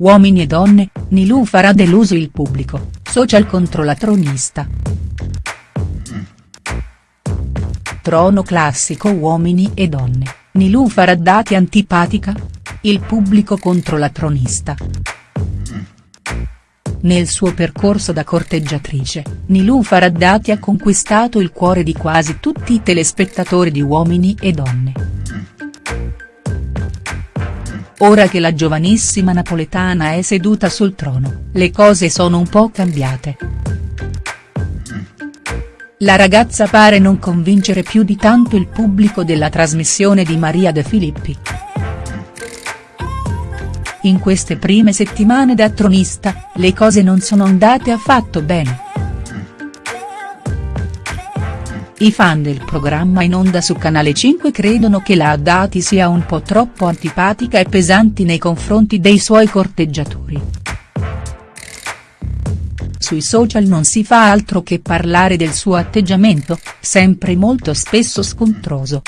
Uomini e donne, Nilufar ha deluso il pubblico, social contro la tronista. Trono classico Uomini e donne, Nilufar Haddadi antipatica? Il pubblico contro la tronista. Nel suo percorso da corteggiatrice, Nilufar Haddadi ha conquistato il cuore di quasi tutti i telespettatori di Uomini e Donne. Ora che la giovanissima napoletana è seduta sul trono, le cose sono un po' cambiate. La ragazza pare non convincere più di tanto il pubblico della trasmissione di Maria De Filippi. In queste prime settimane da tronista, le cose non sono andate affatto bene. I fan del programma in onda su Canale 5 credono che la Haddadi sia un po' troppo antipatica e pesanti nei confronti dei suoi corteggiatori. Sui social non si fa altro che parlare del suo atteggiamento, sempre molto spesso scontroso.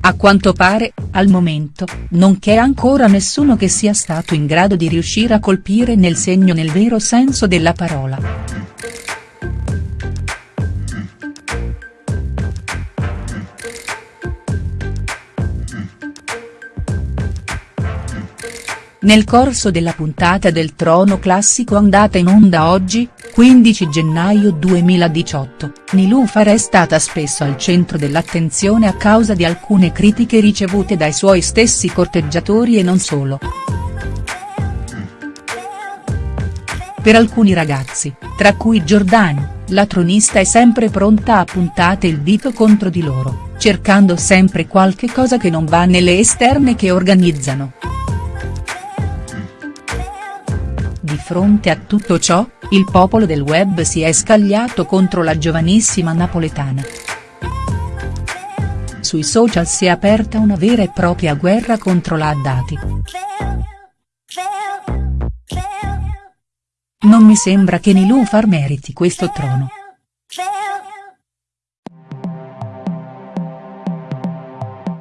A quanto pare, al momento, non c'è ancora nessuno che sia stato in grado di riuscire a colpire nel segno nel vero senso della parola. Nel corso della puntata del Trono Classico andata in onda oggi, 15 gennaio 2018, Nilufar è stata spesso al centro dell'attenzione a causa di alcune critiche ricevute dai suoi stessi corteggiatori e non solo. Per alcuni ragazzi, tra cui Giordani, la tronista è sempre pronta a puntare il dito contro di loro, cercando sempre qualche cosa che non va nelle esterne che organizzano. Di fronte a tutto ciò, il popolo del web si è scagliato contro la giovanissima napoletana. Sui social si è aperta una vera e propria guerra contro la Haddadi. Non mi sembra che Nilufar meriti questo trono.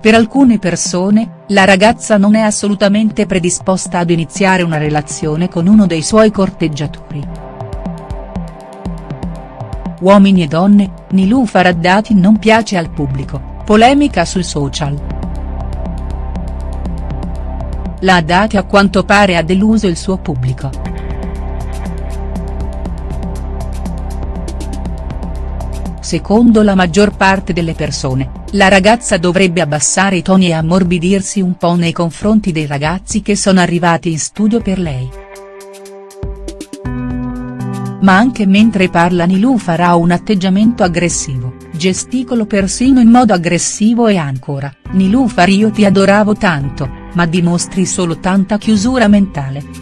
Per alcune persone, la ragazza non è assolutamente predisposta ad iniziare una relazione con uno dei suoi corteggiatori. Uomini e donne, Nilufar Haddadi non piace al pubblico, polemica sui social. La Haddadi a quanto pare ha deluso il suo pubblico. Secondo la maggior parte delle persone, la ragazza dovrebbe abbassare i toni e ammorbidirsi un po' nei confronti dei ragazzi che sono arrivati in studio per lei. Ma anche mentre parla Nilufar ha un atteggiamento aggressivo, gesticolo persino in modo aggressivo e ancora, Nilufar io ti adoravo tanto, ma dimostri solo tanta chiusura mentale.